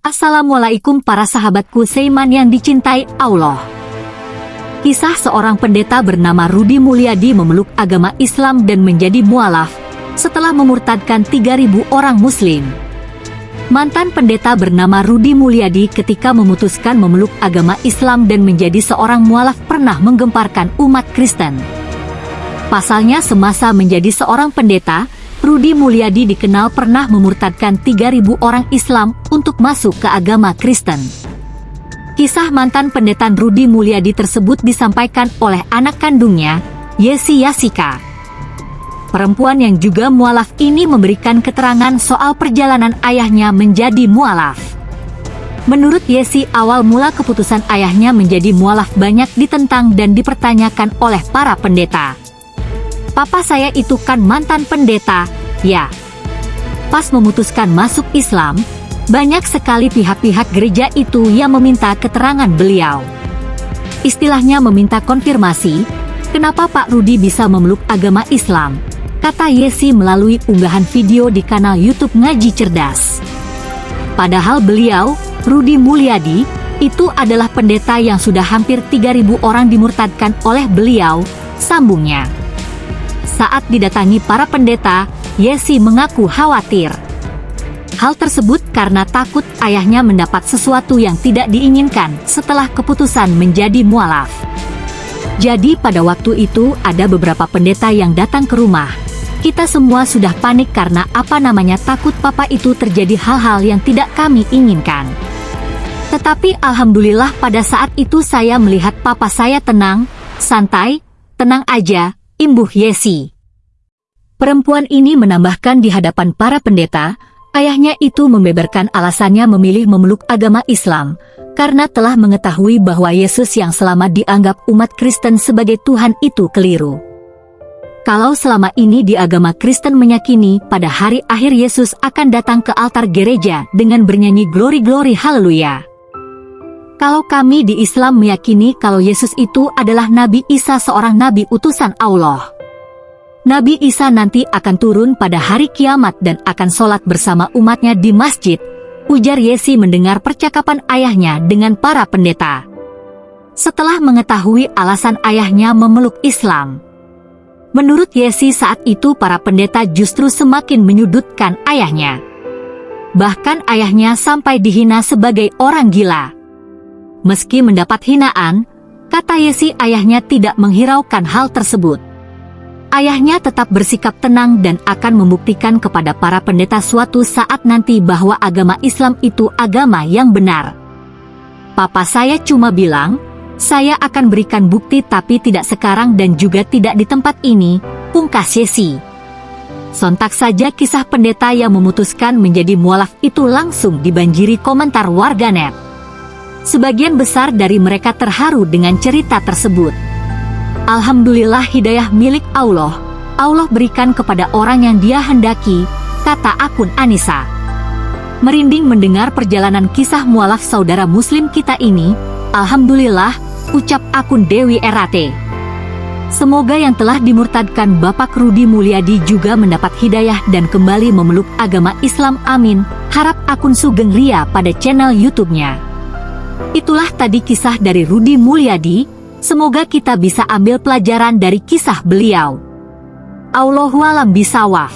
Assalamualaikum para sahabatku Seiman yang dicintai Allah. Kisah seorang pendeta bernama Rudi Mulyadi memeluk agama Islam dan menjadi mualaf setelah memurtadkan 3.000 orang muslim. Mantan pendeta bernama Rudi Mulyadi ketika memutuskan memeluk agama Islam dan menjadi seorang mualaf pernah menggemparkan umat Kristen. Pasalnya semasa menjadi seorang pendeta, Rudi Mulyadi dikenal pernah memurtadkan 3.000 orang Islam untuk masuk ke agama Kristen. Kisah mantan pendetan Rudi Mulyadi tersebut disampaikan oleh anak kandungnya, Yesi Yasika. Perempuan yang juga mualaf ini memberikan keterangan soal perjalanan ayahnya menjadi mualaf. Menurut Yesi, awal mula keputusan ayahnya menjadi mualaf banyak ditentang dan dipertanyakan oleh para pendeta. Papa saya itu kan mantan pendeta, ya. Pas memutuskan masuk Islam, banyak sekali pihak-pihak gereja itu yang meminta keterangan beliau. Istilahnya meminta konfirmasi, kenapa Pak Rudi bisa memeluk agama Islam, kata Yesi melalui unggahan video di kanal YouTube Ngaji Cerdas. Padahal beliau, Rudi Mulyadi, itu adalah pendeta yang sudah hampir 3.000 orang dimurtadkan oleh beliau, sambungnya. Saat didatangi para pendeta, Yesi mengaku khawatir. Hal tersebut karena takut ayahnya mendapat sesuatu yang tidak diinginkan setelah keputusan menjadi mualaf. Jadi pada waktu itu ada beberapa pendeta yang datang ke rumah. Kita semua sudah panik karena apa namanya takut papa itu terjadi hal-hal yang tidak kami inginkan. Tetapi alhamdulillah pada saat itu saya melihat papa saya tenang, santai, tenang aja, imbuh Yesi. Perempuan ini menambahkan di hadapan para pendeta, ayahnya itu membeberkan alasannya memilih memeluk agama Islam, karena telah mengetahui bahwa Yesus yang selama dianggap umat Kristen sebagai Tuhan itu keliru. Kalau selama ini di agama Kristen meyakini pada hari akhir Yesus akan datang ke altar gereja dengan bernyanyi glory-glory haleluya. Kalau kami di Islam meyakini kalau Yesus itu adalah Nabi Isa seorang nabi utusan Allah. Nabi Isa nanti akan turun pada hari kiamat dan akan sholat bersama umatnya di masjid, ujar Yesi mendengar percakapan ayahnya dengan para pendeta. Setelah mengetahui alasan ayahnya memeluk Islam, menurut Yesi saat itu para pendeta justru semakin menyudutkan ayahnya. Bahkan ayahnya sampai dihina sebagai orang gila. Meski mendapat hinaan, kata Yesi ayahnya tidak menghiraukan hal tersebut ayahnya tetap bersikap tenang dan akan membuktikan kepada para pendeta suatu saat nanti bahwa agama Islam itu agama yang benar. Papa saya cuma bilang, saya akan berikan bukti tapi tidak sekarang dan juga tidak di tempat ini, pungkas Yesi. Sontak saja kisah pendeta yang memutuskan menjadi mualaf itu langsung dibanjiri komentar warganet. Sebagian besar dari mereka terharu dengan cerita tersebut. Alhamdulillah hidayah milik Allah. Allah berikan kepada orang yang dia hendaki, kata akun Anissa. Merinding mendengar perjalanan kisah mualaf saudara muslim kita ini, Alhamdulillah, ucap akun Dewi Erate. Semoga yang telah dimurtadkan Bapak Rudi Mulyadi juga mendapat hidayah dan kembali memeluk agama Islam amin, harap akun Sugeng Ria pada channel YouTube-nya. Itulah tadi kisah dari Rudi Mulyadi, Semoga kita bisa ambil pelajaran dari kisah beliau. Allahualam bisawaf.